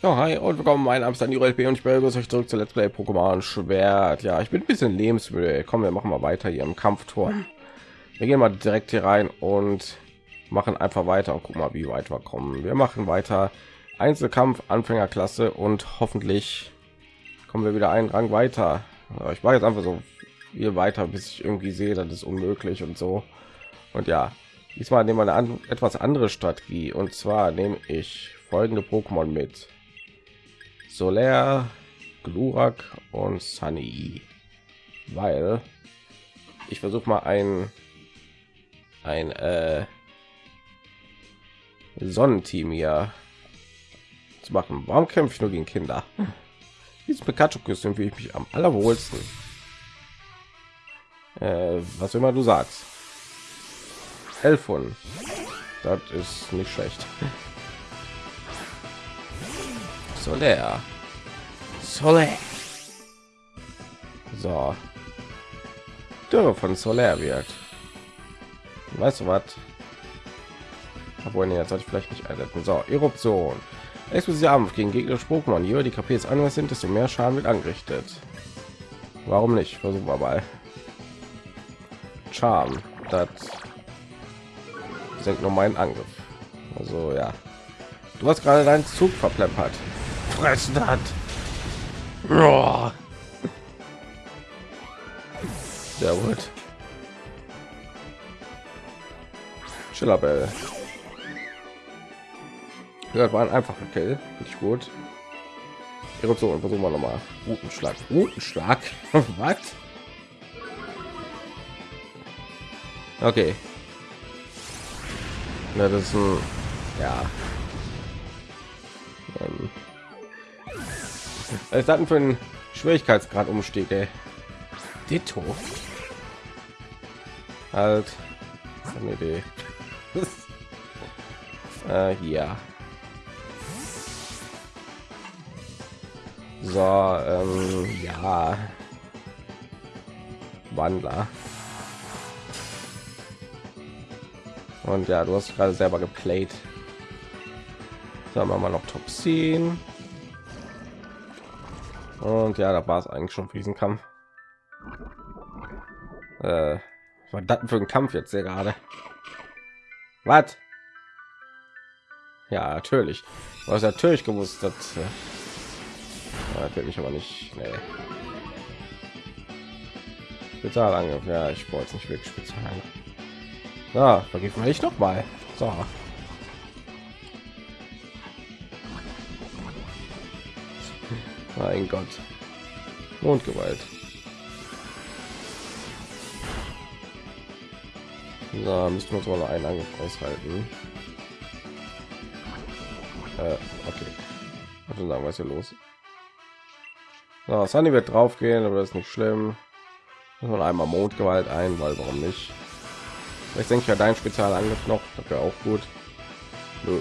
Oh, hi und willkommen, mein Name ist Daniel LP und ich begrüße euch zurück zu Let's Play Pokémon Schwert. Ja, ich bin ein bisschen lebensmüde. Kommen wir machen mal weiter hier im Kampftor. Wir gehen mal direkt hier rein und machen einfach weiter und gucken mal, wie weit wir kommen. Wir machen weiter Einzelkampf, Anfängerklasse und hoffentlich kommen wir wieder einen Rang weiter. Ich war jetzt einfach so viel weiter, bis ich irgendwie sehe, das ist unmöglich und so. Und ja, diesmal nehmen wir eine an, etwas andere Strategie und zwar nehme ich folgende Pokémon mit. Solar, Glurak und Sunny, weil ich versuche mal ein ein äh, Sonnenteam hier zu machen. Warum kämpfe ich nur gegen Kinder? Dieses Pikachu-Kostüm fühle ich mich am allerwohlsten. Äh, was immer du sagst. Elfon. Das ist nicht schlecht. Solar. Solar. So. Dürre von Solar wird. Weißt du was? Obwohl, nee, jetzt sollte ich vielleicht nicht einsetzen. So, Eruption. Explosive Kampf gegen gegnerische Pokémon. Je höher die KPs anders sind, desto mehr Schaden wird angerichtet. Warum nicht? Versuchen wir mal. Charm. Das senkt nur meinen Angriff. Also ja. Du hast gerade deinen Zug verplempert. Fressen hat. Sehr gut. Schillerbell. Ja, war ein einfacher Kill. Nicht gut. Eruption. Versuchen wir noch mal. Rutenschlag. Rutenschlag. Was? Okay. Ja, das ist ein ja. Was hatten für einen Schwierigkeitsgrad umstieg, ey. Ditto. Halt. Eine Idee. äh, hier. So, ähm, ja. Wandler. Und ja, du hast gerade selber geplayt. Sagen wir mal noch Toxin. Und ja, da war es eigentlich schon für diesen Kampf. Äh, was das für ein Kampf jetzt hier gerade? Was? Ja, natürlich. Hast natürlich gewusst, dass äh, natürlich aber nicht. Nee. Spezialangriff. Ja, ich wollte nicht wirklich Spezialangriff. Ja, vergib mir ich noch mal. So. Mein Gott. Mondgewalt. Da müssen wir uns mal einen Angriff aushalten. Äh, okay. Also sagen, was hier los? So, Sunny wird drauf gehen, aber das ist nicht schlimm. Man einmal Mondgewalt ein, weil warum nicht? Ich denke ja dein Spezialangriff noch, das wäre auch gut. Nö.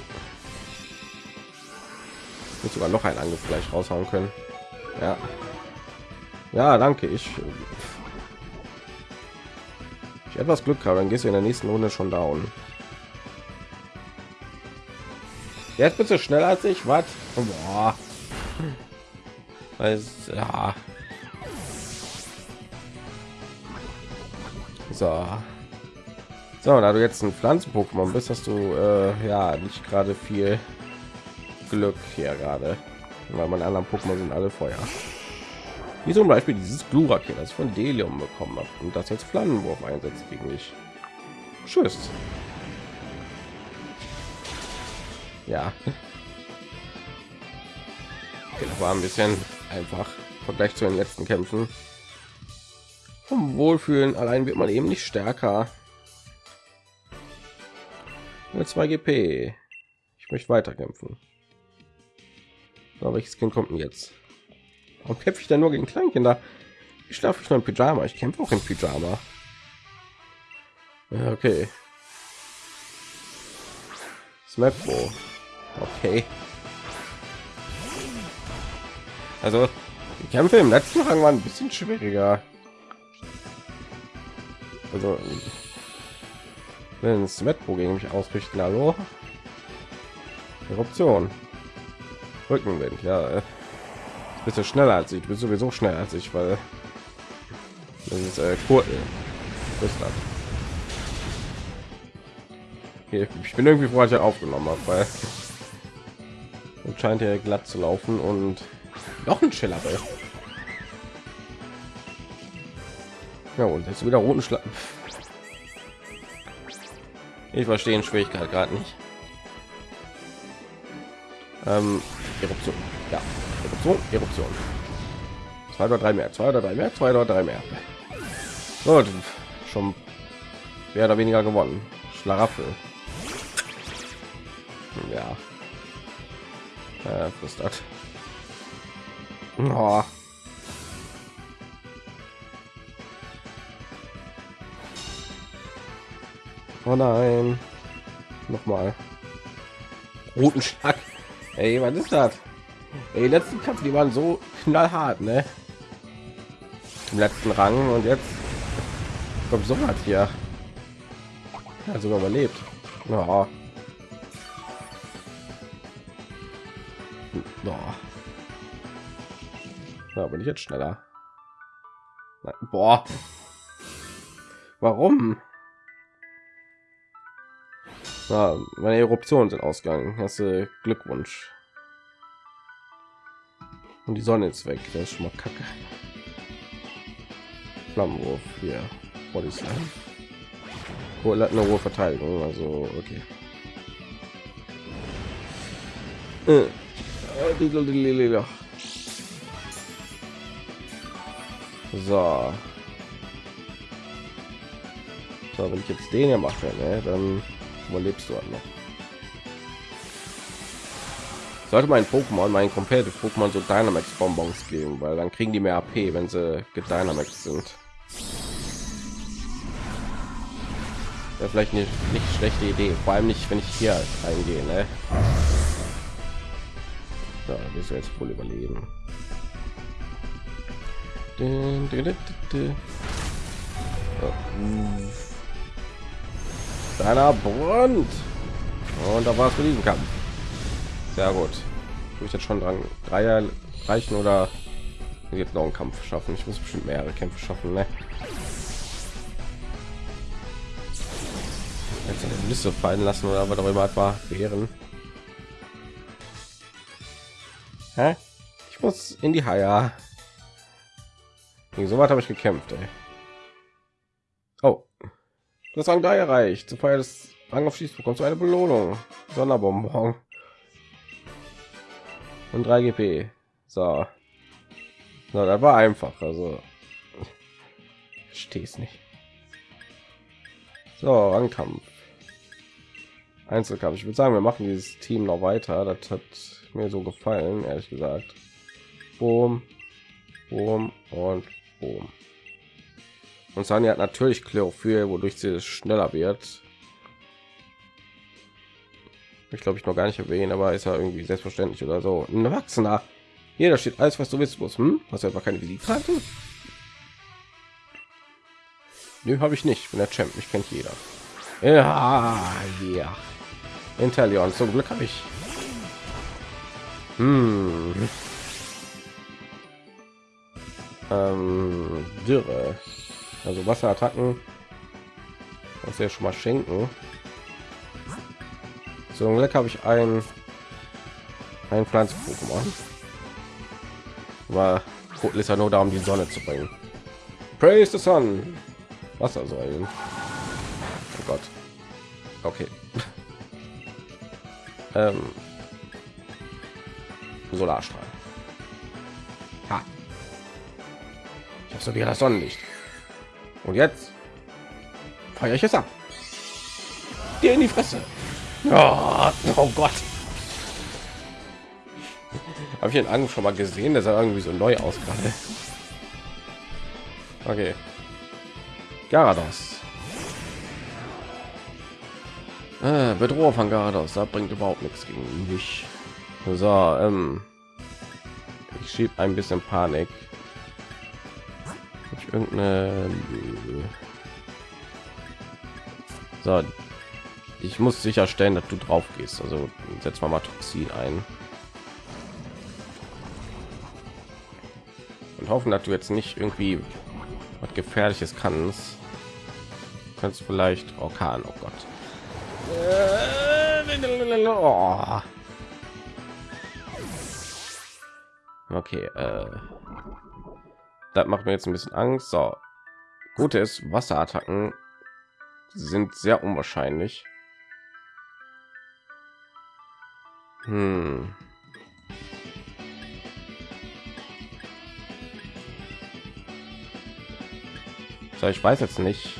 Ich sogar noch einen Angriff gleich raushauen können. Ja. Ja, danke. Ich, ich etwas Glück habe, dann gehst du in der nächsten Runde schon down. Jetzt bist du schneller als ich. Was? Ja. So. So, da du jetzt ein Pflanzen-Pokémon bist, hast du äh, ja nicht gerade viel Glück hier gerade, weil meine anderen Pokémon sind alle Feuer. Wie zum Beispiel dieses Glurak hier, das ich von Delium bekommen habe und das jetzt Flammenwurf einsetzt gegen mich. Tschüss. Ja. Das war ein bisschen einfach Vergleich zu den letzten Kämpfen. Vom Wohlfühlen allein wird man eben nicht stärker. Mit 2 GP. Ich möchte weiter kämpfen. So, welches Kind kommt denn jetzt? Warum kämpfe ich da nur gegen Kleinkinder? Ich schlafe schon im Pyjama. Ich kämpfe auch im Pyjama. Ja, okay. Smapbo. Okay. Also, die Kämpfe im letzten Rang waren ein bisschen schwieriger. Also, wenn Smetbo gegen mich ausrichten, hallo? Eruption. Rückenwind, ja. Äh, bisschen schneller als ich. bin sowieso schneller als ich, weil das ist äh, cool. Ich bin irgendwie froh, ich aufgenommen habe, weil und scheint ja glatt zu laufen und noch ein Schiller. Ja, und jetzt wieder roten Schlag. Ich verstehe Schwierigkeit gerade nicht. Ähm, Eruption. Ja, Eruption, Eruption. Zwei oder drei mehr, zwei oder drei mehr, zwei oder drei mehr. Gut, schon mehr oder weniger gewonnen. Schlaraffel. Ja. Äh, frustert. Oh. oh nein. Nochmal. Roten Schlag. Ey, was ist das? Ey, die letzten Kampf, die waren so knallhart, ne? Im letzten Rang und jetzt kommt so hat hier. Ja, sogar überlebt. Ja. Ja. ja, bin ich jetzt schneller. Boah. Warum? Ja, meine Eruptionen sind ausgegangen. Du Glückwunsch. Und die Sonne ist weg. Das ist schon mal kacke. Flammenwurf hier. Body Slam. Cool, hat eine hohe Verteidigung. Also, okay. Äh. So. So, wenn ich jetzt den hier mache, ne, dann überlebst du halt noch. Sollte mein Pokémon, mein komplettes Pokémon so Dynamax Bonbons geben, weil dann kriegen die mehr AP, wenn sie gedynamax sind. Ja, vielleicht nicht, nicht schlechte Idee, vor allem nicht, wenn ich hier eingehe. Ne? Ja, wirst du jetzt wohl überleben. Deiner Brand. Und da war es mit diesem Kampf. Sehr gut. Ich jetzt schon dran drei reichen oder jetzt noch einen Kampf schaffen. Ich muss bestimmt mehrere Kämpfe schaffen. Ne? Jetzt eine Liste fallen lassen oder was darüber etwa wären. Hä? Ich muss in die Haie. So weit habe ich gekämpft. Ey. Oh, das Rang 3 erreicht. Zu Feier des Rang auf Schieß bekommst du eine Belohnung. Sonderbonbon. Und 3 GP. So. so das war einfach. Also stehst nicht. So, Rangkampf. Einzelkampf. Ich würde sagen, wir machen dieses Team noch weiter. Das hat mir so gefallen, ehrlich gesagt. Boom, boom und boom. Und Sani hat natürlich Chlorophyll, wodurch sie schneller wird. Ich glaube, ich noch gar nicht erwähnen, aber ist ja irgendwie selbstverständlich oder so. Ein Erwachsener. Hier, da steht alles, was du wissen musst. Hm? Hast du einfach keine Visitkarte? Nö, habe ich nicht. bin der Champ. Ich kennt jeder. Ja, ja. Intellion. Zum Glück habe ich hm. Ähm, Dürre. Also Wasserattacken. Das ja schon mal schenken. So Glück habe ich ein ein Pflanzen-Pokémon. War ist ja nur da, um die Sonne zu bringen. Praise the Sun. Wassersäulen. Oh Gott. Okay. ähm, Solarstrahl. Ha. Ich habe so wieder das Sonnenlicht. Und jetzt feiere ich es ab. Dir in die Fresse. Oh, oh Gott. Habe ich den Angriff schon mal gesehen, dass er irgendwie so neu aus gerade. Okay. Garados. Äh, Bedrohung von Garados, da bringt überhaupt nichts gegen mich. So, ähm, ich schieb ein bisschen Panik irgendeine so ich muss sicherstellen dass du drauf gehst. Also setz mal toxin ein. Und hoffen dass du jetzt nicht irgendwie was gefährliches kannst. Kannst du vielleicht orkan oh gott. Okay äh das macht mir jetzt ein bisschen Angst. So, gute ist, Wasserattacken sind sehr unwahrscheinlich. Hm. So, ich weiß jetzt nicht,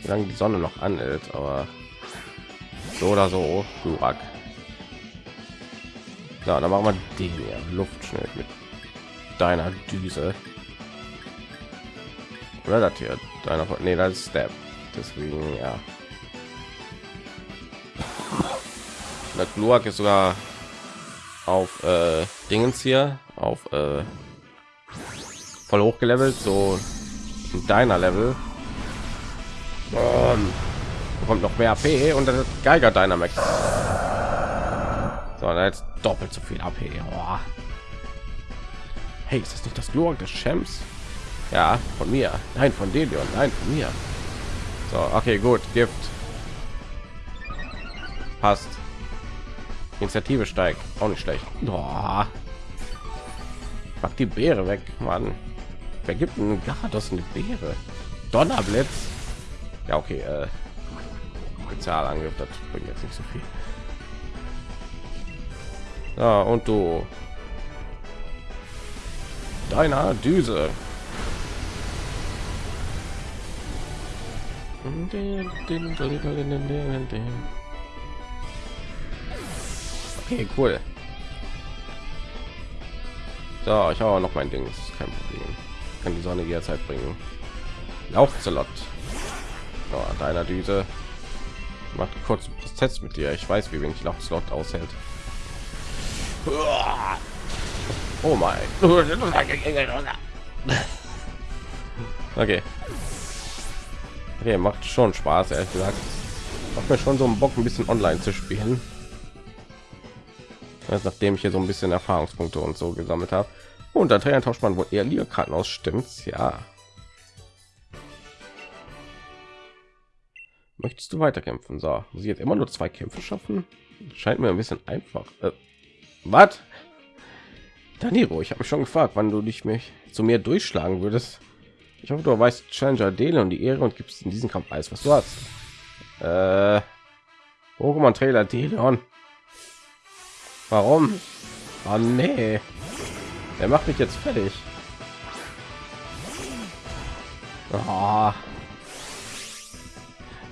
wie lange die Sonne noch anhält, aber so oder so, Durak. So, dann machen wir den hier, Luftschnitt mit deiner Düse. Das hier, deiner, nee, das ist Step. Deswegen, ja. Der Gluak ist sogar auf äh, Dingens hier, auf äh, voll hochgelevelt, so in deiner Level. Und bekommt noch mehr AP und das Geiger Dynamax. So, jetzt doppelt so viel AP. Oh. Hey, ist das nicht das Glurak des Champs? Ja, von mir. Nein, von Delion. Nein, von mir. So, okay, gut. Gift. Passt. Initiative steigt. Auch nicht schlecht. Oh. Pack die Beere weg, Mann. Wer gibt einen Garados eine Beere? Donnerblitz. Ja, okay. Äh, Spezialangriff, das bringt jetzt nicht so viel. Ja, und du. Deiner Düse. Okay, cool. So, ich habe noch mein Ding, das ist kein Problem. Kann die Sonne jederzeit bringen. Lauchzelot. So, deiner Düse. Macht kurz Prozess mit dir. Ich weiß, wie wenig Lauchzelot aushält. Oh mein. Okay. Okay, macht schon Spaß, ehrlich gesagt. Macht mir schon so einen Bock, ein bisschen online zu spielen. Also nachdem ich hier so ein bisschen Erfahrungspunkte und so gesammelt habe. Und der Trainer tauscht man wohl eher Liga-Karten aus, stimmt's? Ja. Möchtest du weiterkämpfen? So, muss ich jetzt immer nur zwei Kämpfe schaffen? Scheint mir ein bisschen einfach. Äh, was? Daniro, ich habe mich schon gefragt, wann du dich mich zu mir durchschlagen würdest. Ich hoffe, du weißt Challenger Dele und die Ehre und gibst in diesem Kampf alles, was du hast. Äh, Pokémon Trailer Deleon. Warum? Oh nee. Er macht mich jetzt fertig. Oh.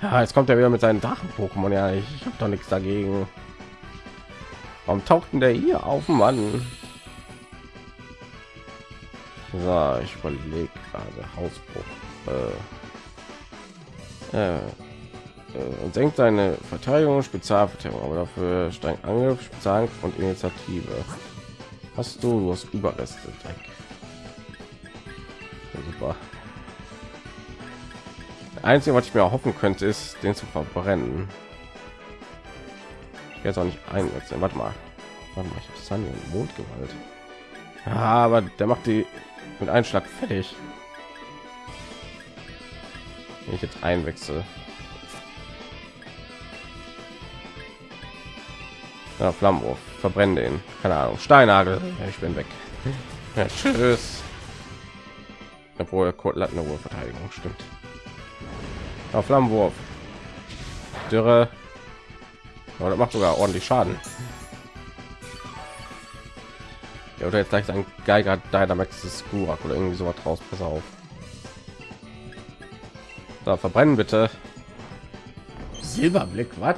Ja, jetzt kommt er wieder mit seinen Drachen-Pokémon. Ja, ich, ich habe doch nichts dagegen. Warum tauchten der hier auf, Mann? So, ich überlege gerade Hausbruch. Äh, äh, äh, und senkt seine Verteidigung, Spezialverteidigung, aber dafür streng Angriff, Spezialangriff und Initiative. Hast du, du Überreste. Ja, super. Einzige, was ich mir hoffen könnte, ist, den zu verbrennen. Jetzt auch nicht einsetzen. Warte mal. Warte mal, ich habe Sunny und Mondgewalt. Ja, aber der macht die mit einem Schlag fertig. Wenn ich jetzt einwechsel. Ja, Flammenwurf. Verbrennen den. Keine Ahnung. Steinagel. Ja, ich bin weg. Ja, tschüss. Obwohl Kurt hat eine Verteidigung. Stimmt. Ja, Flammenwurf. Dürre. Aber das macht sogar ordentlich Schaden. Ja, oder jetzt gleich ein Geiger Dynamax ist Gurak oder irgendwie sowas draus. Pass auf. Da verbrennen bitte. Silberblick, was?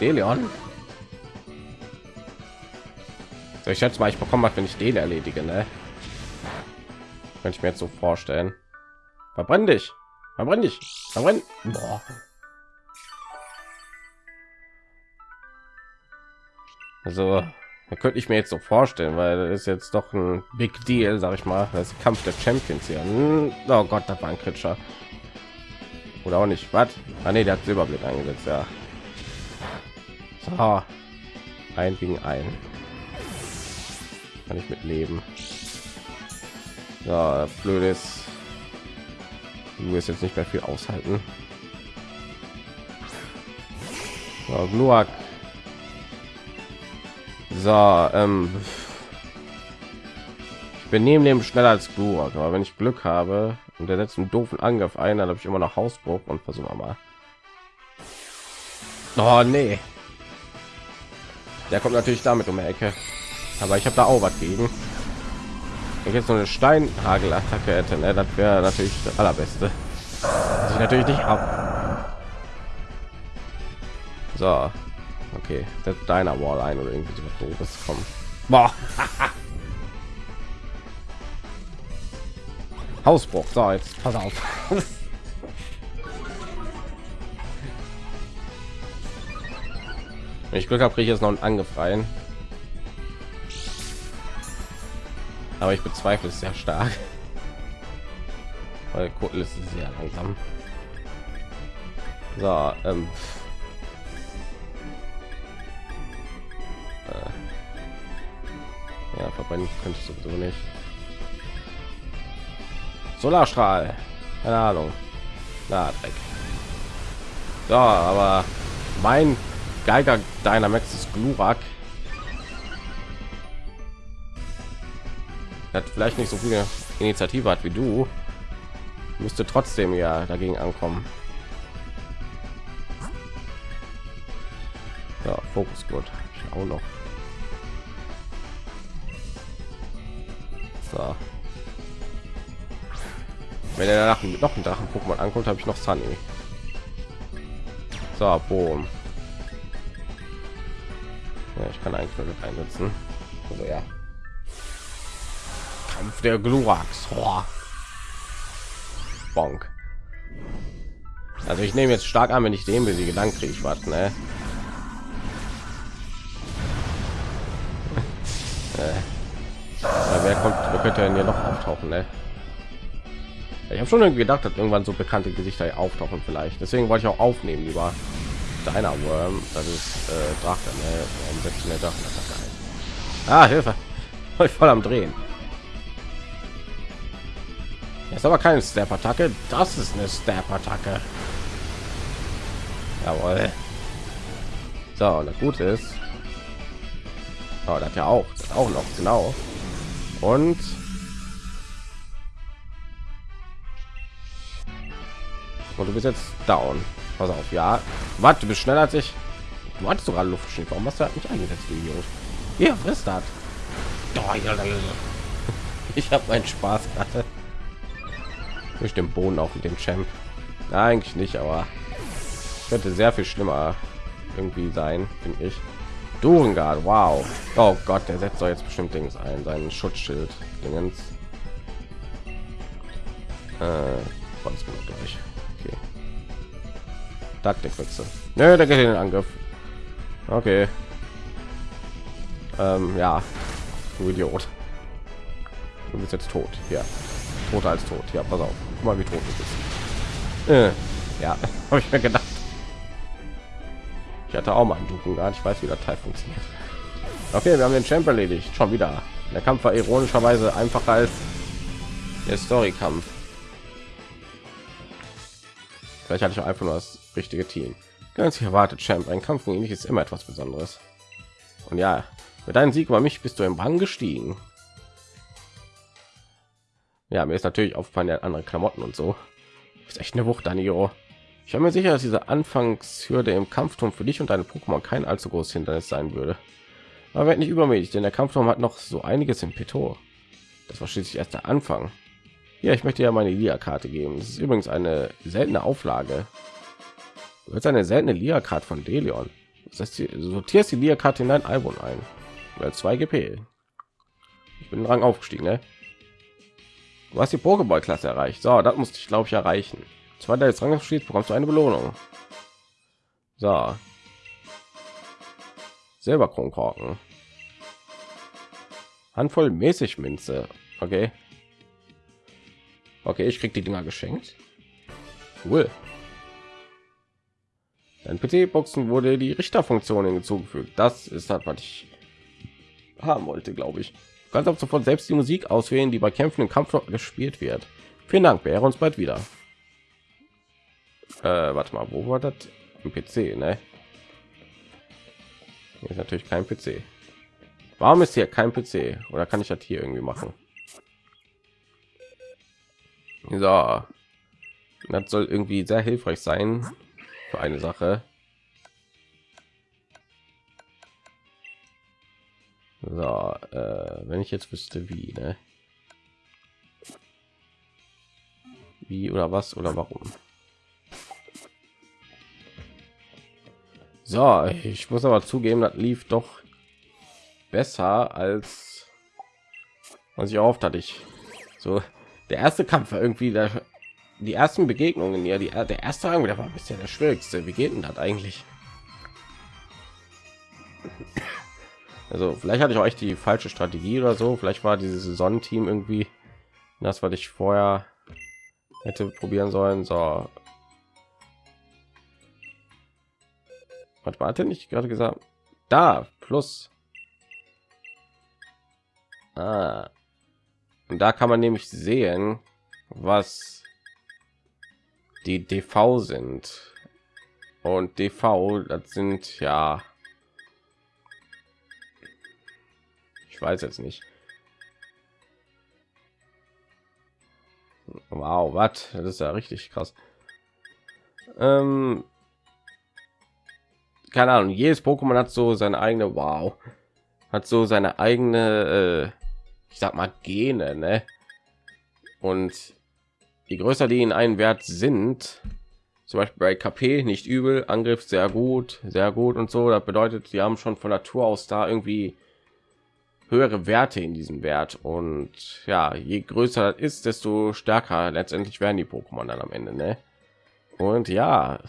Deleon. So, ich schätze mal, ich bekomme was, wenn ich den erledige, ne? Könnte ich mir jetzt so vorstellen. Verbrenn dich. Verbrenn dich. Verbrenn. Boah. Also, da könnte ich mir jetzt so vorstellen, weil das ist jetzt doch ein Big Deal, sag ich mal. Das Kampf der Champions hier. Hm, oh Gott, das war ein Kritscher. Oder auch nicht. Was? Ah, nee, der hat Silberblick eingesetzt, ja. So. Ein gegen ein. Kann ich mit leben. Ja, blödes. Du wirst jetzt nicht mehr viel aushalten. So, Gluak. So, ähm, ich bin neben dem schneller als Gluak, aber wenn ich Glück habe und der setzt einen doofen Angriff ein, dann habe ich immer noch Hausbruch und versuchen mal. Oh nee. Der kommt natürlich damit um die Ecke. Aber ich habe da auch was gegen. Wenn ich jetzt nur eine Steinhagelattacke hätte, ne, das wäre natürlich das allerbeste. Das ich natürlich nicht ab. So, okay, das deiner Wall ein oder irgendwie so was doofes kommen. Boah. Hausbruch. So, jetzt pass auf. Wenn ich Glück habe, kriege ich jetzt noch einen Angriff rein. Aber ich bezweifle es sehr stark. Weil Kotel ist sehr langsam. So, ähm. Verbrennen könnte sowieso nicht. Solarstrahl. Keine Ahnung. Na, Dreck. So, aber mein Geiger Dynamax ist Glurak. Hat vielleicht nicht so viele Initiative hat wie du. Müsste trotzdem ja dagegen ankommen. Ja, Fokus gut. Ich auch noch. Wenn er danach noch einen Drachen Pokémon ankommt, habe ich noch Sunny. So, boom. Ja, ich kann eigentlich nur einsetzen. Also ja. Kampf der Glurax. Bonk. Also ich nehme jetzt stark an, wenn ich den besiege, dann kriege ich was, ne? äh. wer kommt, wer könnte denn hier noch auftauchen, ne? Ich habe schon irgendwie gedacht, dass irgendwann so bekannte Gesichter auftauchen vielleicht. Deswegen wollte ich auch aufnehmen lieber deiner Worm. Das ist äh, Drache, ne? Warum setzt der Drachen ein? Ah, Hilfe! Ich voll am Drehen. ist aber keine Step-Attacke. Das ist eine Step-Attacke. Jawohl. So, und das Gute ist, oh, das ja auch, das auch noch genau. Und und du bist jetzt down. Pass auf, ja. Warte, du bist schneller als ich. Du hattest sogar Luftschiff. Warum hast du nicht eingesetzt, Idiot? Ja, frisst das. Ich habe meinen Spaß gerade. Durch den Boden auf mit dem Champ. Eigentlich nicht, aber könnte sehr viel schlimmer irgendwie sein, finde ich. Durengard, wow. Oh Gott, der setzt doch jetzt bestimmt Dings ein, seinen Schutzschild. Dingens. Äh, durch. Taktikwechsel. Nö, der geht in den Angriff. Okay. Ähm, ja, du Idiot. Du bist jetzt tot. Ja, toter als tot. Ja, pass auf. Guck mal, wie tot du bist. Äh, ja, habe ich mir gedacht. Ich hatte auch mal einen Duken gar nicht weiß, wie der Teil funktioniert. Okay, wir haben den Champ erledigt. Schon wieder. Der Kampf war ironischerweise einfacher als der Story-Kampf. Vielleicht hatte ich auch einfach nur das richtige Team. Ganz erwartet, Champ. Ein Kampf gegen dich ist immer etwas Besonderes. Und ja, mit deinem Sieg über mich bist du im Rang gestiegen. Ja, mir ist natürlich aufgefallen, der andere Klamotten und so. Ist echt eine Wucht, Danio. Ich habe mir sicher, dass diese Anfangshürde im Kampfturm für dich und deine Pokémon kein allzu großes Hindernis sein würde. Aber wird nicht übermäßig, denn der Kampfturm hat noch so einiges im Petto. Das war schließlich erst der Anfang. Ja, ich möchte ja meine Lia-Karte geben. Das ist übrigens eine seltene Auflage. Du hast eine seltene Lia-Karte von Delion. Das heißt, sortierst die Lia-Karte in dein Album ein. Oder 2 GP. Ich bin Rang aufgestiegen, ne? Du hast die Pokéball-Klasse erreicht. So, das musste ich, glaube ich, erreichen. Zweiter jetzt Rang aufstieg, bekommst du eine Belohnung. So. Silberkronkorken. Handvoll mäßig Minze. Okay. Okay, ich krieg die Dinger geschenkt. Cool. Ein PC-Boxen wurde die Richterfunktion hinzugefügt. Das ist das, was ich haben wollte, glaube ich. kannst ab sofort selbst die Musik auswählen, die bei Kämpfen im Kampf gespielt wird. Vielen Dank, hören uns bald wieder. Äh, warte mal, wo war das? Im PC, ne? Hier ist natürlich kein PC. Warum ist hier kein PC? Oder kann ich das hier irgendwie machen? So, das soll irgendwie sehr hilfreich sein für eine Sache. So, äh, wenn ich jetzt wüsste, wie, ne? Wie oder was oder warum? So, ich muss aber zugeben, das lief doch besser als was ich oft hatte. Ich so der erste Kampf war irgendwie der, die ersten Begegnungen ja die der erste Rang, der war bisher der schwierigste. Wie geht denn das eigentlich? Also vielleicht hatte ich euch die falsche Strategie oder so. Vielleicht war dieses Sonnenteam irgendwie das, was ich vorher hätte probieren sollen. So. Was warte nicht gerade gesagt? Da plus. Ah. Und da kann man nämlich sehen, was die DV sind. Und DV, das sind ja Ich weiß jetzt nicht. Wow, was? Das ist ja richtig krass. Ähm, keine Ahnung, jedes Pokémon hat so seine eigene Wow, hat so seine eigene, äh, ich sag mal Gene, ne? Und je größer die in einen Wert sind, zum Beispiel bei KP nicht übel, Angriff sehr gut, sehr gut und so. Das bedeutet, sie haben schon von Natur aus da irgendwie höhere Werte in diesem Wert und ja, je größer das ist, desto stärker letztendlich werden die Pokémon dann am Ende, ne? Und ja,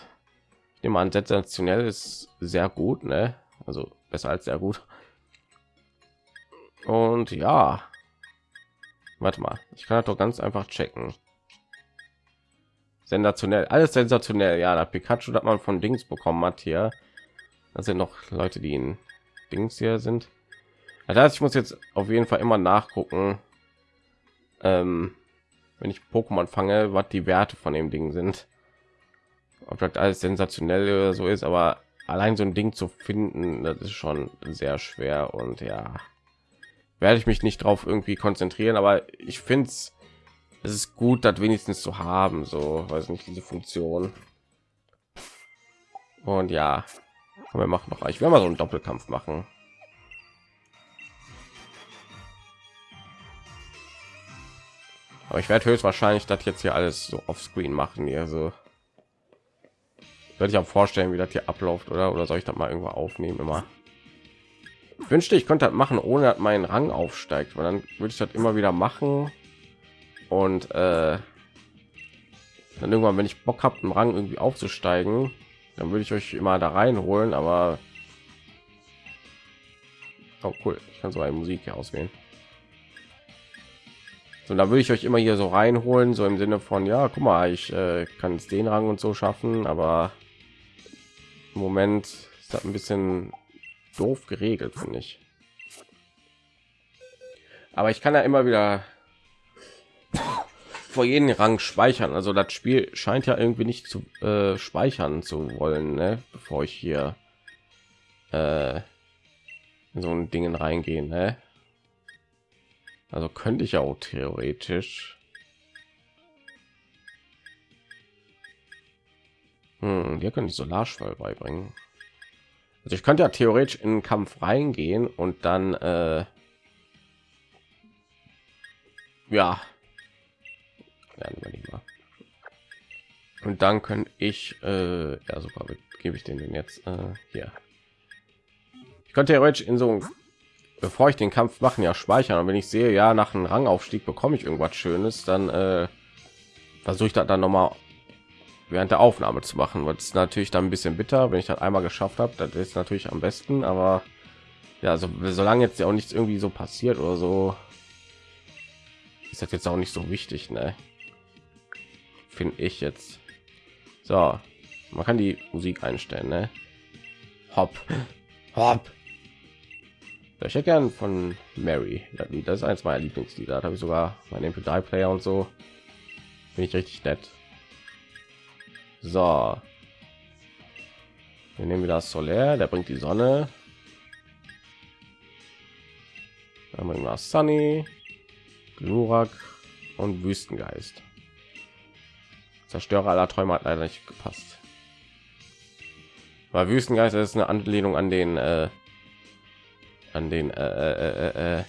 ich nehme an, sensationell ist sehr gut, ne? Also besser als sehr gut. Und ja, warte mal, ich kann das doch ganz einfach checken. Sensationell, alles sensationell. Ja, der Pikachu, das man von Dings bekommen hat hier. Das sind noch Leute, die in Dings hier sind. Das heißt, ich muss jetzt auf jeden Fall immer nachgucken, ähm, wenn ich Pokémon fange, was die Werte von dem Ding sind. Ob das alles sensationell oder so ist, aber allein so ein Ding zu finden, das ist schon sehr schwer und ja, werde ich mich nicht drauf irgendwie konzentrieren, aber ich finde es es ist gut, das wenigstens zu haben, so weiß nicht diese Funktion. Und ja, wir machen noch, ich werde mal so einen Doppelkampf machen. aber ich werde höchstwahrscheinlich das jetzt hier alles so auf Screen machen hier so werde ich auch vorstellen wie das hier abläuft oder oder soll ich das mal irgendwo aufnehmen immer ich wünschte ich könnte das machen ohne dass mein rang aufsteigt weil dann würde ich das immer wieder machen und äh, dann irgendwann wenn ich bock habe einen rang irgendwie aufzusteigen dann würde ich euch immer da reinholen aber oh, cool. Ich kann so eine musik hier auswählen. So, da würde ich euch immer hier so reinholen, so im Sinne von, ja, guck mal, ich äh, kann es den Rang und so schaffen, aber im Moment ist das ein bisschen doof geregelt, finde ich. Aber ich kann ja immer wieder vor jedem Rang speichern. Also das Spiel scheint ja irgendwie nicht zu äh, speichern zu wollen, ne? bevor ich hier äh, in so ein Dingen reingehen. Ne? Also könnte ich auch theoretisch. Hm, hier könnte ich Solarschwall beibringen. Also ich könnte ja theoretisch in den Kampf reingehen und dann äh, ja. Und dann könnte ich äh, ja super, gebe ich den jetzt äh, hier. Ich könnte theoretisch in so bevor ich den Kampf machen, ja speichern. Und wenn ich sehe, ja, nach einem Rangaufstieg bekomme ich irgendwas Schönes, dann äh, versuche ich das dann noch mal während der Aufnahme zu machen. weil es natürlich dann ein bisschen bitter, wenn ich das einmal geschafft habe. Das ist natürlich am besten, aber ja, also solange jetzt ja auch nichts irgendwie so passiert oder so, ist das jetzt auch nicht so wichtig, ne? Finde ich jetzt. So, man kann die Musik einstellen, ne? Hopp, hopp. Ich hätte gern von Mary. Das ist eins meiner Lieblingslieder. Da habe ich sogar meinen MP3-Player und so. Bin ich richtig nett. So. Wir nehmen wieder das Solar, der bringt die Sonne. Dann bringen wir Sunny, Glurak und Wüstengeist. Zerstörer aller Träume hat leider nicht gepasst. Weil Wüstengeist ist eine Anlehnung an den äh, an den äh, äh, äh, äh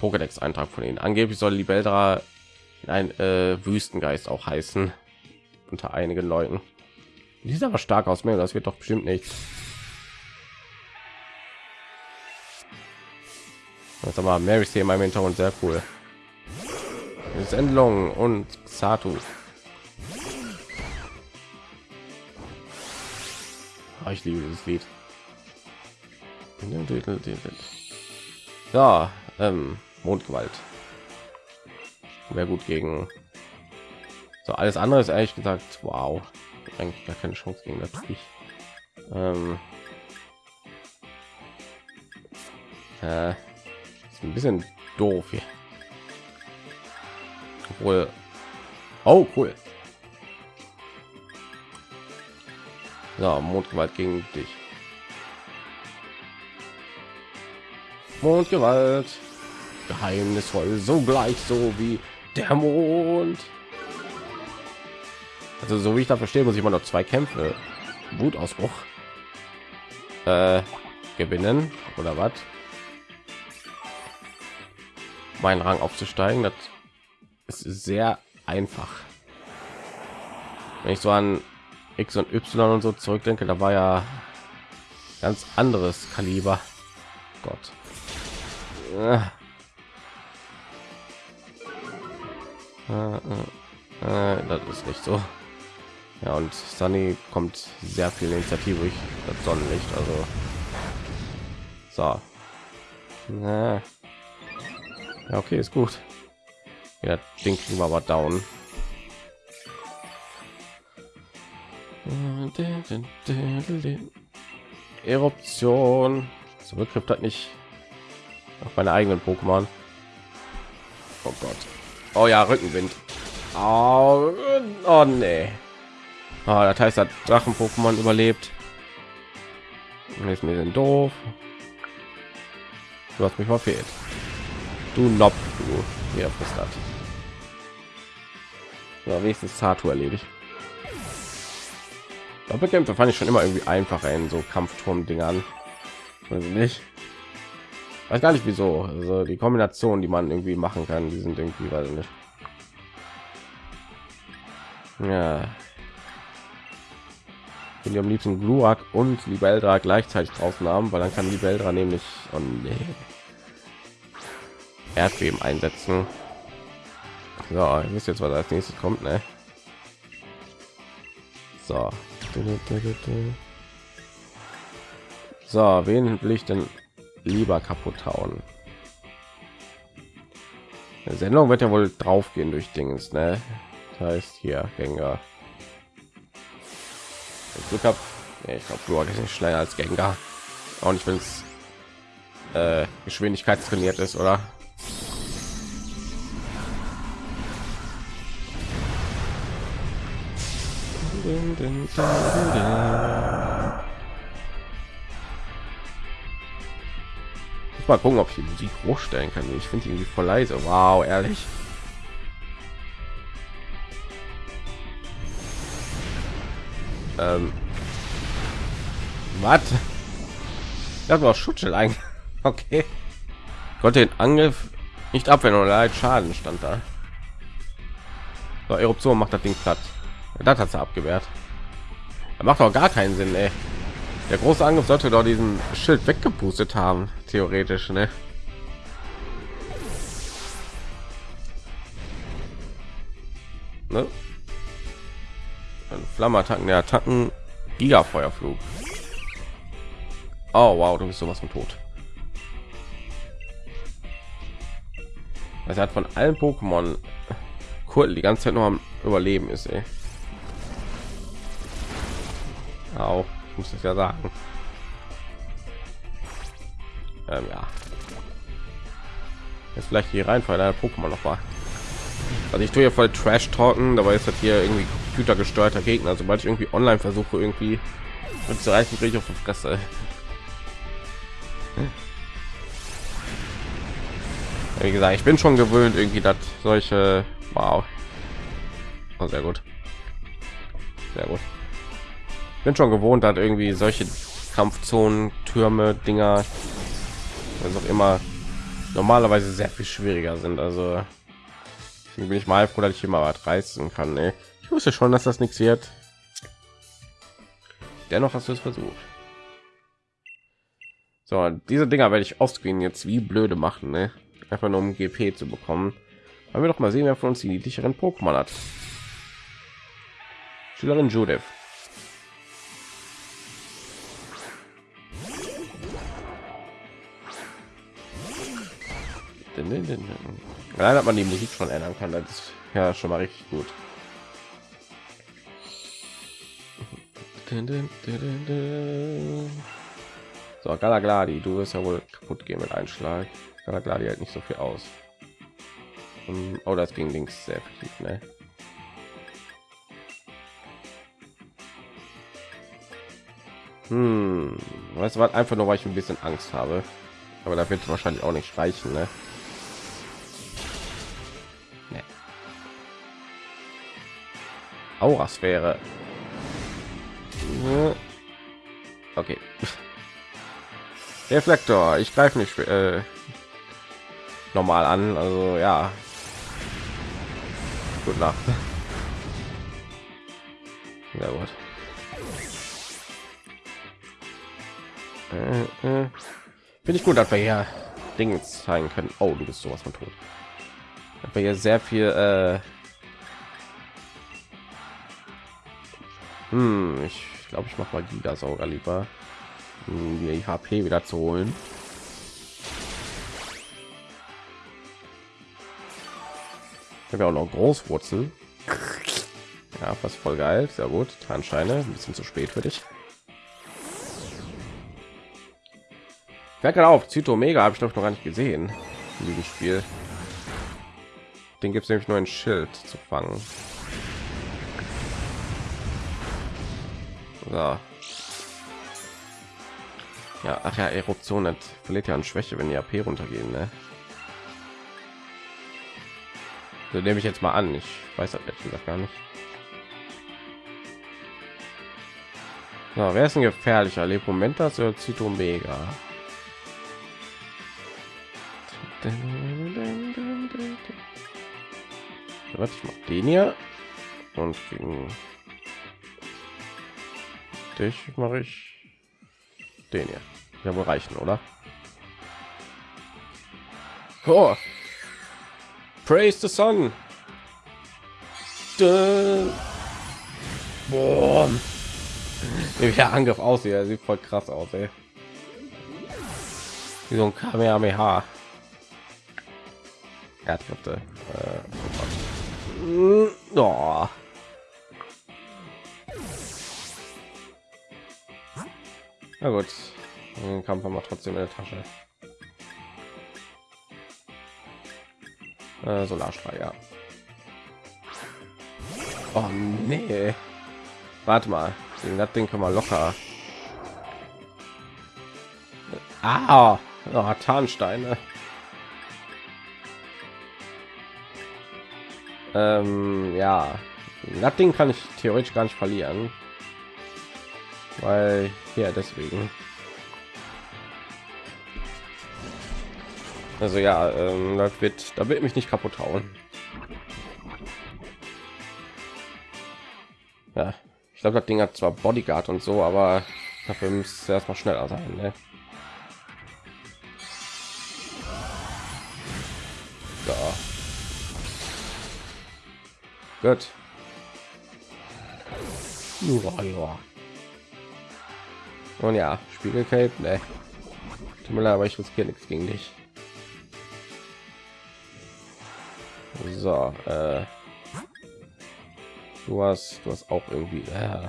Pokédex-Eintrag von ihnen. Angeblich soll Libeldra ein äh, Wüstengeist auch heißen unter einigen Leuten. Die sieht aber stark aus, mir das wird doch bestimmt nicht. Das aber Mary hier in meinem Hintergrund sehr cool. Sendlung und Satu. Oh, ich liebe dieses Lied. Ja, ähm, Mondgewalt. Wäre gut gegen. So alles andere ist ehrlich gesagt, wow, eigentlich gar keine Chance gegen natürlich. Ähm, äh, ist ein bisschen doof hier. Obwohl, oh cool. So, Mondgewalt gegen dich. Mondgewalt. Geheimnisvoll, so gleich so wie der Mond. Also so wie ich da verstehe, muss ich immer noch zwei Kämpfe, Wutausbruch äh, gewinnen oder was? Meinen Rang aufzusteigen, das ist sehr einfach. Wenn ich so an X und Y und so zurückdenke, da war ja ganz anderes Kaliber. Gott. Äh, äh, äh, das ist nicht so. Ja, und Sunny kommt sehr viel Initiative durch das Sonnenlicht. Also so. Ja, okay, ist gut. Ja, Ding kriegen wir aber down. Eruption. Zurückgriff hat nicht auf meine eigenen Pokémon. Oh Gott. Oh ja, Rückenwind. Oh, oh nee. Oh, das heißt, hat Drachen-Pokémon überlebt. Ist mir denn doof. Du hast mich verfehlt. Du Nob, du. Hier frisst das. Ja, wenigstens Satu erledigt. Doppelkämpfe fand ich schon immer irgendwie einfacher in so Kampfturm-Dingern. Weiß ich nicht. Weiß gar nicht wieso. Also die Kombination, die man irgendwie machen kann, die sind irgendwie, weiß nicht. Ja. Wenn die am liebsten Gluak und Libeldra gleichzeitig draußen haben, weil dann kann Libeldra nämlich oh nee, Erdbeben einsetzen. So, ihr wisst jetzt, was als nächstes kommt, ne? So. So, wen will ich denn lieber kaputt hauen? Die Sendung wird ja wohl drauf gehen durch Dingens, ne? Das heißt hier Gänger. Glück habe, nee, ich glaube, du ist nicht schneller als Gengar. Auch nicht, wenn es äh, Geschwindigkeit trainiert ist, oder? Ich mal gucken, ob ich die Musik hochstellen kann. Ich finde irgendwie voll leise. Wow, ehrlich. Ähm, was? Das war Schutzschild eigentlich. Okay. Konnte den Angriff nicht abwehren oder halt Schaden stand da. So, Eruption macht das Ding platt. Das hat er abgewehrt. Er macht auch gar keinen Sinn, ey. Der große Angriff sollte doch diesen Schild weggepustet haben, theoretisch, ne? ne? Flammeattacken, der Attacken, Giga-Feuerflug. Oh wow, du bist sowas von tot. Es hat von allen Pokémon cool die ganze Zeit nur am Überleben ist, ey auch muss ich ja sagen Ähm, ja. Jetzt vielleicht die Reihenfolge der Pokémon noch mal. Also ich tue hier voll Trash talken, dabei ist das hier irgendwie computergesteuerter Gegner. Sobald ich irgendwie online versuche, irgendwie mit zu reichen, kriege ich auf die Fresse. Wie gesagt, ich bin schon gewöhnt, irgendwie, dass solche, wow, oh, sehr gut, sehr gut. Bin schon gewohnt, dass irgendwie solche Kampfzonen, Türme, Dinger, was auch immer, normalerweise sehr viel schwieriger sind. Also bin ich mal froh, dass ich immer was reißen kann. Ey. Ich wusste schon, dass das nichts wird. Dennoch hast du es versucht. So, diese Dinger werde ich offscreen jetzt wie blöde machen, ne? einfach nur um GP zu bekommen. Wollen wir doch mal sehen, wer von uns die niedlicheren Pokémon hat. Schülerin Judith. Allein hat man die Musik schon ändern kann, das ist ja schon mal richtig gut. So, Galagladi, du wirst ja wohl kaputt gehen mit Einschlag. Galagladi halt nicht so viel aus. Oh, das ging links sehr effektiv, ne? Hm, du was? Einfach nur, weil ich ein bisschen Angst habe. Aber da wird wahrscheinlich auch nicht reichen, ne? Aurasphäre. Okay. Reflektor. Ich greife nicht äh, normal an. Also ja. Gut Nacht. Ja gut. Äh, äh. Finde ich gut, dass wir hier Dinge zeigen können. Oh, du bist sowas von tot. Dass wir hier sehr viel äh, Hm, ich glaube, ich mache mal Gigasauger lieber, um die HP wieder zu holen. Ich habe ja auch noch Großwurzel. Ja, fast voll geil, sehr gut. Tarnscheine, ein bisschen zu spät für dich. Wer gerade auf Zyto Mega habe ich doch noch gar nicht gesehen in diesem Spiel. Den gibt es nämlich nur ein Schild zu fangen. So. Ja, ach ja, Eruption hat verliert ja an Schwäche, wenn die AP runtergehen, ne? So nehme ich jetzt mal an. Ich weiß das ehrlich gesagt gar nicht. So, wer ist ein gefährlicher? Lepomentas oder Zitomega? Was ich mache den hier und gegen dich mache ich den hier. Ja, wohl reichen, oder? Oh. Praise the sun. Boah. Der Angriff aussieht, er sieht voll krass aus, ey. Wie so ein Kamehameha. Erdkräfte. Äh, oh. Na gut, den Kampf haben wir trotzdem in der Tasche. Äh, Solarstrahl, ja. Oh nee. Warte mal, das Ding können wir locker. Ah, oh, Tarnsteine. Ähm, ja, das kann ich theoretisch gar nicht verlieren weil ja deswegen also ja ähm, das wird da wird mich nicht kaputt hauen ja ich glaube das ding hat zwar bodyguard und so aber dafür müsste erstmal schneller sein ne? so. gut ja, ja. Und ja, Spiegelcape, ne. Tut mir leid, aber ich riskiere nichts gegen dich. So, äh, du hast, du hast auch irgendwie. Äh.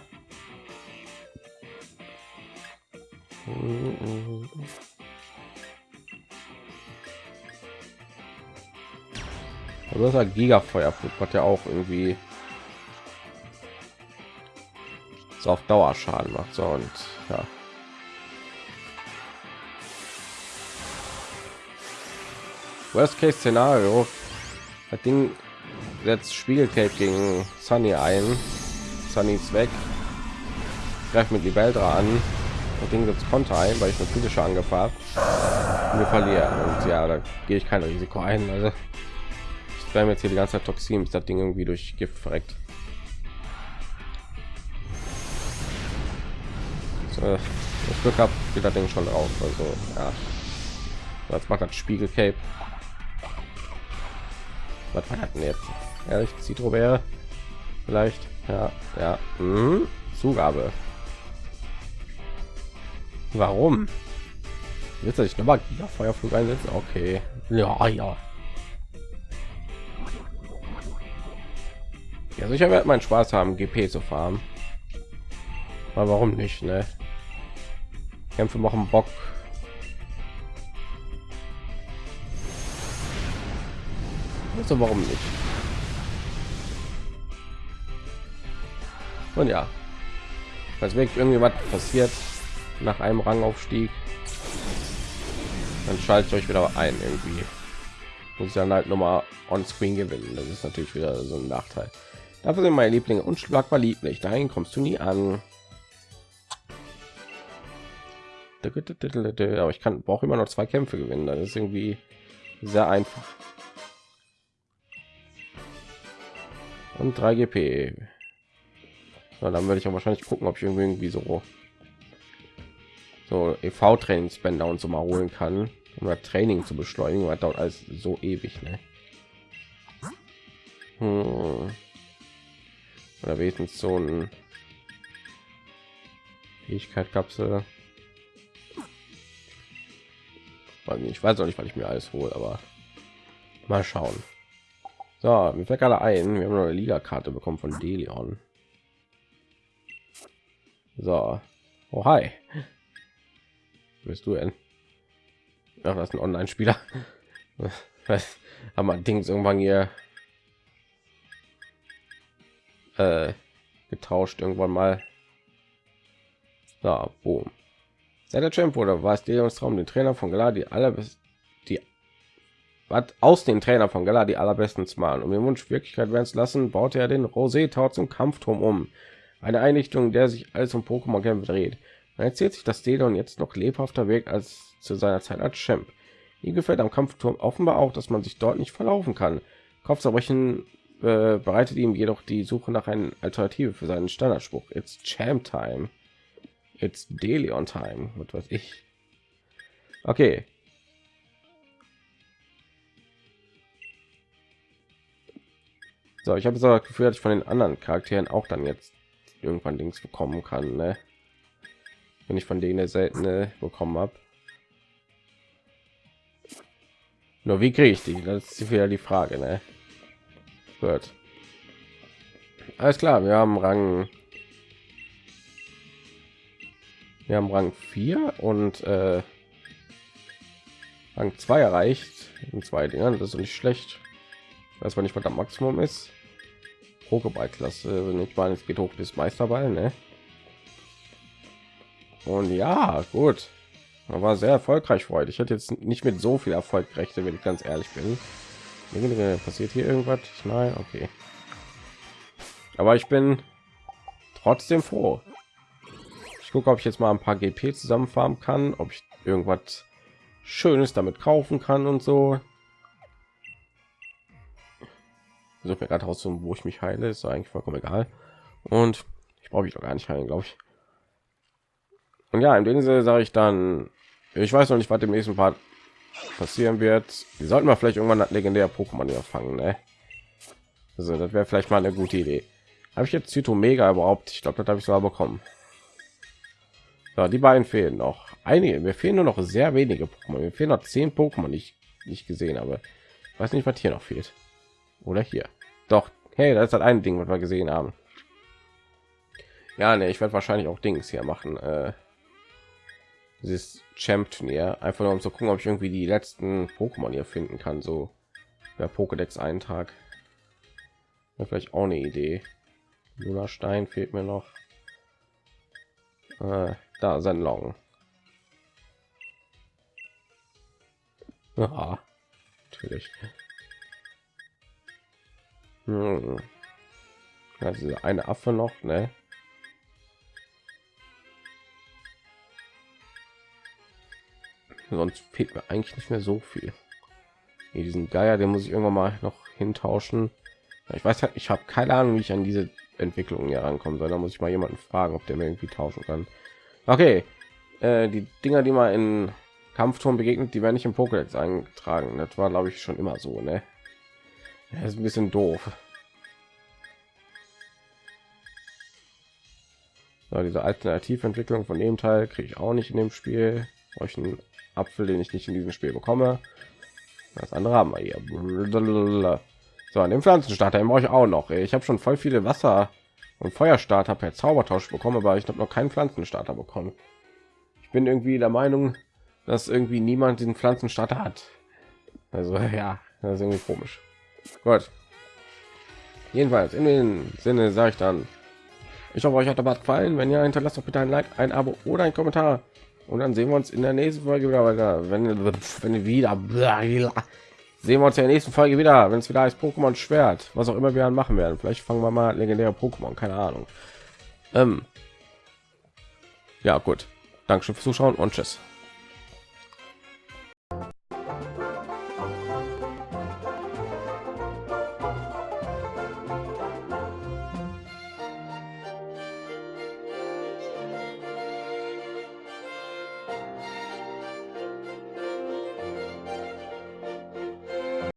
Aber das war halt Gigafeuerflug, hat ja auch irgendwie so auf Dauerschaden macht so und ja. Worst Case Szenario, das Ding setzt Spiegeltape gegen Sunny ein. Sunny ist weg. Greift mit die Beldra an. Das Ding setzt Konter ein, weil ich eine physische angefragt. Wir verlieren und ja, da gehe ich kein Risiko ein. Also ich bleibe jetzt hier die ganze Zeit Toxin, bis das Ding irgendwie durch Gift verreckt. So, das Glück habe, geht das Ding schon drauf. Also ja, jetzt macht das Spiegel Cape. Was das denn jetzt? Ehrlich, Citro wäre vielleicht. Ja, ja. Mhm. Zugabe. Warum? Jetzt ich noch mal Feuerflug einsetzen? Okay. Ja, ja. Ja, sicher wird mein Spaß haben, GP zu fahren. Aber warum nicht, ne? Kämpfe machen Bock. Also warum nicht? Und ja, als wirklich irgendwie was passiert nach einem Rangaufstieg, dann schaltet euch wieder ein irgendwie. Muss dann halt noch mal on screen gewinnen. Das ist natürlich wieder so ein Nachteil. Dafür sind meine Lieblinge unschlagbar lieblich. Dahin kommst du nie an. Aber ich kann brauche immer noch zwei Kämpfe gewinnen. Das ist irgendwie sehr einfach. Und 3 GP. Ja, dann würde ich auch wahrscheinlich gucken, ob ich irgendwie so so EV Trainingsbänder und so mal holen kann, um das Training zu beschleunigen, weil dauert alles so ewig, ne? Hm. Oder wenigstens so ein Fähigkeit-Kapsel. Ich weiß auch nicht, was ich mir alles hole, aber mal schauen. So, mir fällt gerade ein, wir haben eine Liga-Karte bekommen von Delion. So, oh hi, bist du denn? Ja, das ist ein Online-Spieler. haben wir Dings irgendwann hier äh, getauscht irgendwann mal. Da, boom. Seit der Champ wurde war es Delions Traum, den Trainer von Galar die allerbest die was aus den Trainer von Galar die allerbesten zu malen. Um den Wunsch Wirklichkeit werden zu lassen, baute er den Rosé Tau zum Kampfturm um. Eine Einrichtung, der sich alles um Pokémon Kämpfe dreht. Man erzählt sich, dass Delon jetzt noch lebhafter wirkt als zu seiner Zeit als Champ. Ihm gefällt am Kampfturm offenbar auch, dass man sich dort nicht verlaufen kann. Kopfzerbrechen äh, bereitet ihm jedoch die Suche nach einer Alternative für seinen Standardspruch. It's Champ Time. It's Delion Time. Was weiß ich. Okay. So, ich habe so das Gefühl, dass ich von den anderen Charakteren auch dann jetzt irgendwann Dings bekommen kann, ne? wenn ich von denen seltene bekommen habe. Nur wie kriege ich die? Das ist wieder die Frage, ne? Gut. Alles klar, wir haben Rang wir haben Rang 4 und äh, Rang 2 erreicht in zwei Dingen. Das ist nicht schlecht. Weiß man nicht, was das Maximum ist. Pokéball-Klasse, wenn ich meine, es geht hoch bis Meisterball, ne? Und ja, gut. war sehr erfolgreich heute. Ich hatte jetzt nicht mit so viel Erfolg gerechnet, wenn ich ganz ehrlich bin. Passiert hier irgendwas? Nein, okay. Aber ich bin trotzdem froh. Ich gucke, ob ich jetzt mal ein paar GP zusammenfahren kann, ob ich irgendwas Schönes damit kaufen kann und so. So mir gerade raus, wo ich mich heile, ist eigentlich vollkommen egal. Und ich brauche mich doch gar nicht heilen, glaube ich. Und ja, in dem Sinne sage ich dann, ich weiß noch nicht, was im nächsten Part passieren wird. Wir sollten mal vielleicht irgendwann das legendäre Pokémon hier fangen, ne? Also das wäre vielleicht mal eine gute Idee. Habe ich jetzt Mega überhaupt? Ich glaube, das habe ich sogar bekommen. So, die beiden fehlen noch. Einige, mir fehlen nur noch sehr wenige Pokémon. Mir fehlen noch zehn Pokémon, ich nicht gesehen habe. Ich weiß nicht, was hier noch fehlt. Oder hier. Doch, hey, das ist halt ein Ding, was wir gesehen haben. Ja, ne, ich werde wahrscheinlich auch Dings hier machen. Äh, dieses Champ Turnier, einfach nur um zu gucken, ob ich irgendwie die letzten Pokémon hier finden kann. So der Pokédex Eintrag. Ja, vielleicht auch eine Idee. Luna Stein fehlt mir noch. Äh, da sein Long. Ja, natürlich. Hm. Also eine Affe noch, ne? Sonst fehlt mir eigentlich nicht mehr so viel. Hier diesen Geier, den muss ich irgendwann mal noch hintauschen. Ich weiß halt, ich habe keine Ahnung, wie ich an diese Entwicklung hier rankommen soll. Da muss ich mal jemanden fragen, ob der mir irgendwie tauschen kann. Okay, äh, die Dinger, die mal in Kampfturm begegnet, die werden nicht im Pokédex eingetragen. Das war, glaube ich, schon immer so, ne? Das ist ein bisschen doof. So, diese Alternativentwicklung von dem Teil kriege ich auch nicht in dem Spiel. Euch einen Apfel, den ich nicht in diesem Spiel bekomme. Das andere haben wir hier. So, an dem Pflanzenstarter brauche ich auch noch. Ich habe schon voll viele Wasser und Feuerstarter per Zaubertausch bekommen, aber ich habe noch keinen Pflanzenstarter bekommen. Ich bin irgendwie der Meinung, dass irgendwie niemand den Pflanzenstarter hat. Also ja, das ist irgendwie komisch. Gut. Jedenfalls in dem Sinne sage ich dann, ich hoffe, euch hat der Bad gefallen. Wenn ja, hinterlasst doch bitte ein Like, ein Abo oder ein Kommentar. Und dann sehen wir uns in der nächsten Folge wieder weiter. Wenn, wenn wieder sehen wir uns in der nächsten Folge wieder, wenn es wieder ist Pokémon Schwert, was auch immer wir dann machen werden. Vielleicht fangen wir mal legendäre Pokémon, keine Ahnung. Ähm ja, gut. Dankeschön fürs Zuschauen und tschüss.